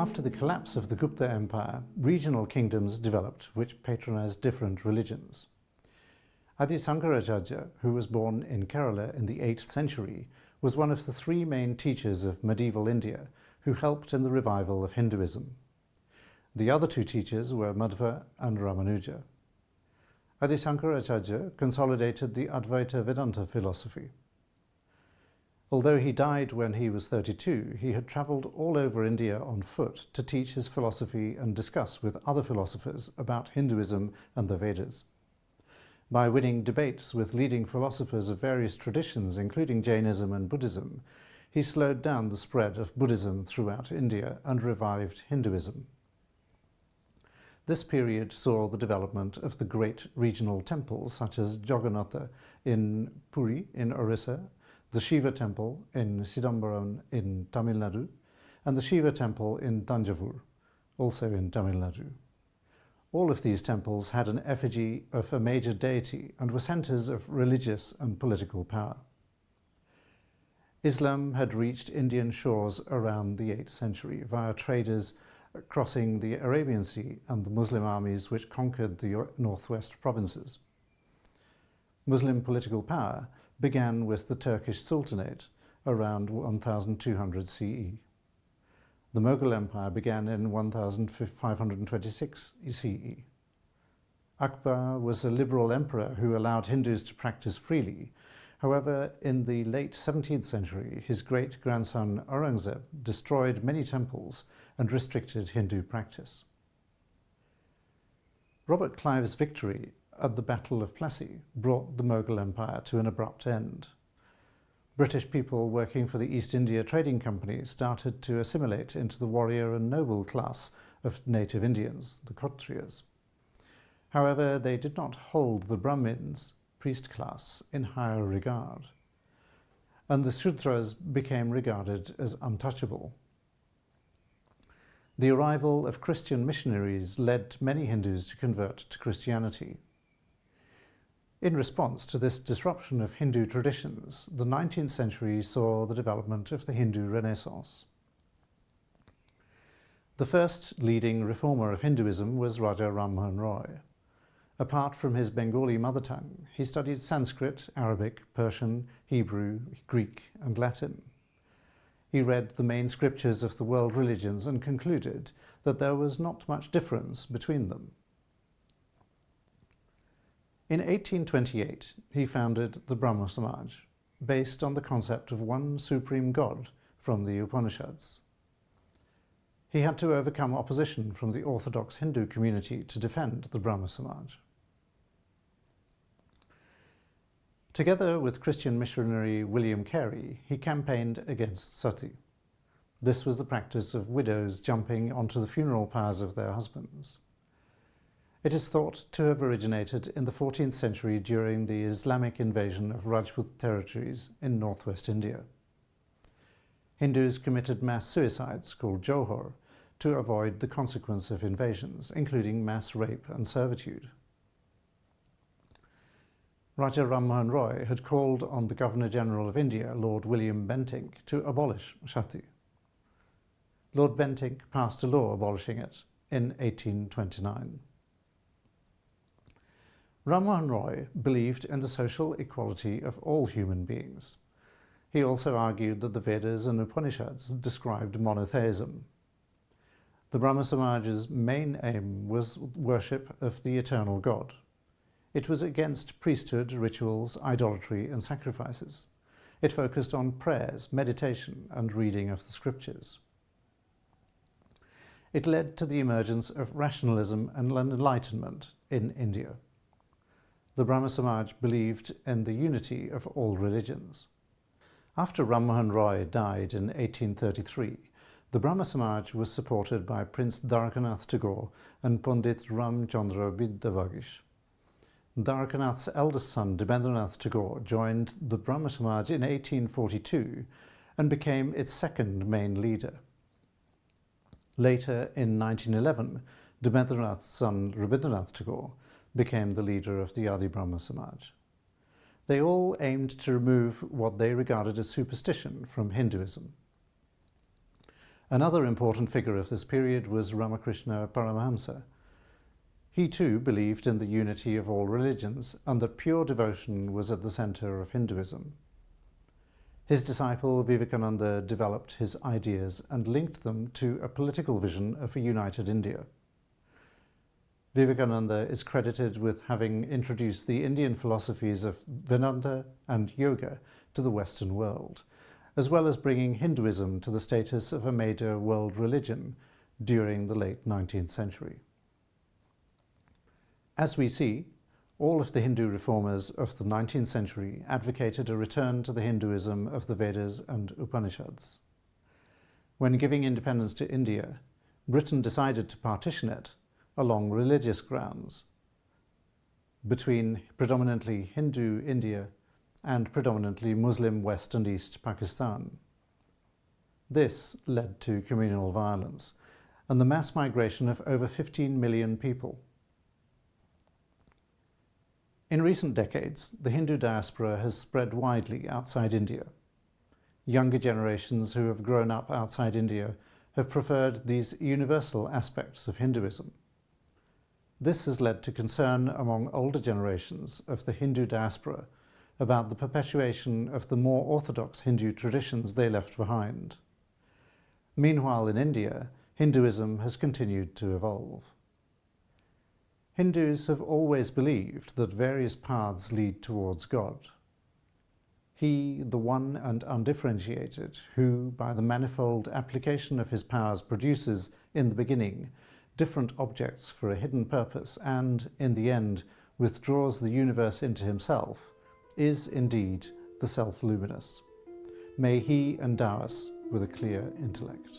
After the collapse of the Gupta Empire, regional kingdoms developed which patronized different religions. Adi Sankaracharya, who was born in Kerala in the 8th century, was one of the three main teachers of medieval India who helped in the revival of Hinduism. The other two teachers were Madhva and Ramanuja. Adi Sankaracharya consolidated the Advaita Vedanta philosophy. Although he died when he was 32, he had travelled all over India on foot to teach his philosophy and discuss with other philosophers about Hinduism and the Vedas. By winning debates with leading philosophers of various traditions, including Jainism and Buddhism, he slowed down the spread of Buddhism throughout India and revived Hinduism. This period saw the development of the great regional temples such as Jagannatha in Puri in Orissa the Shiva temple in Chidambaram in Tamil Nadu, and the Shiva temple in Tanjavur, also in Tamil Nadu. All of these temples had an effigy of a major deity and were centers of religious and political power. Islam had reached Indian shores around the 8th century via traders crossing the Arabian Sea and the Muslim armies which conquered the northwest provinces. Muslim political power began with the Turkish Sultanate around 1200 CE. The Mughal Empire began in 1526 CE. Akbar was a liberal emperor who allowed Hindus to practice freely. However, in the late 17th century, his great-grandson Aurangzeb destroyed many temples and restricted Hindu practice. Robert Clive's victory at the Battle of Plassey brought the Mughal Empire to an abrupt end. British people working for the East India Trading Company started to assimilate into the warrior and noble class of native Indians, the Kshatriyas. However, they did not hold the Brahmins, priest class, in higher regard, and the Shudras became regarded as untouchable. The arrival of Christian missionaries led many Hindus to convert to Christianity. In response to this disruption of Hindu traditions, the 19th century saw the development of the Hindu Renaissance. The first leading reformer of Hinduism was Raja Ram Mohan Roy. Apart from his Bengali mother tongue, he studied Sanskrit, Arabic, Persian, Hebrew, Greek and Latin. He read the main scriptures of the world religions and concluded that there was not much difference between them. In 1828, he founded the Brahmo Samaj, based on the concept of one supreme God from the Upanishads. He had to overcome opposition from the orthodox Hindu community to defend the Brahmo Samaj. Together with Christian missionary William Carey, he campaigned against sati. This was the practice of widows jumping onto the funeral pyres of their husbands. It is thought to have originated in the 14th century during the Islamic invasion of Rajput territories in northwest India. Hindus committed mass suicides, called Jauhar, to avoid the consequence of invasions, including mass rape and servitude. Raja Ram Mohan Roy had called on the Governor-General of India, Lord William Bentinck, to abolish sati. Lord Bentinck passed a law abolishing it in 1829. Ram Roy believed in the social equality of all human beings. He also argued that the Vedas and Upanishads described monotheism. The Brahmo Samaj's main aim was worship of the eternal God. It was against priesthood, rituals, idolatry and sacrifices. It focused on prayers, meditation and reading of the scriptures. It led to the emergence of rationalism and enlightenment in India the Brahmo Samaj believed in the unity of all religions. After Ram Mohan Roy died in 1833, the Brahmo Samaj was supported by Prince Dwarakanath Tagore and Pandit Ramchandra Vidyavagish. Dwarakanath's eldest son, Debendranath Tagore, joined the Brahmo Samaj in 1842 and became its second main leader. Later, in 1911, Debendranath's son, Rabindranath Tagore, became the leader of the Adi Brahmo Samaj. They all aimed to remove what they regarded as superstition from Hinduism. Another important figure of this period was Ramakrishna Paramahamsa. He too believed in the unity of all religions and that pure devotion was at the center of Hinduism. His disciple Vivekananda developed his ideas and linked them to a political vision of a united India. Vivekananda is credited with having introduced the Indian philosophies of Vedanta and Yoga to the Western world, as well as bringing Hinduism to the status of a major world religion during the late 19th century. As we see, all of the Hindu reformers of the 19th century advocated a return to the Hinduism of the Vedas and Upanishads. When giving independence to India, Britain decided to partition it along religious grounds between predominantly Hindu India and predominantly Muslim West and East Pakistan. This led to communal violence and the mass migration of over 15 million people. In recent decades, the Hindu diaspora has spread widely outside India. Younger generations who have grown up outside India have preferred these universal aspects of Hinduism. This has led to concern among older generations of the Hindu diaspora about the perpetuation of the more orthodox Hindu traditions they left behind. Meanwhile, in India, Hinduism has continued to evolve. Hindus have always believed that various paths lead towards God. He, the one and undifferentiated, who, by the manifold application of his powers, produces, in the beginning, different objects for a hidden purpose and, in the end, withdraws the universe into himself, is indeed the self-luminous. May he endow us with a clear intellect.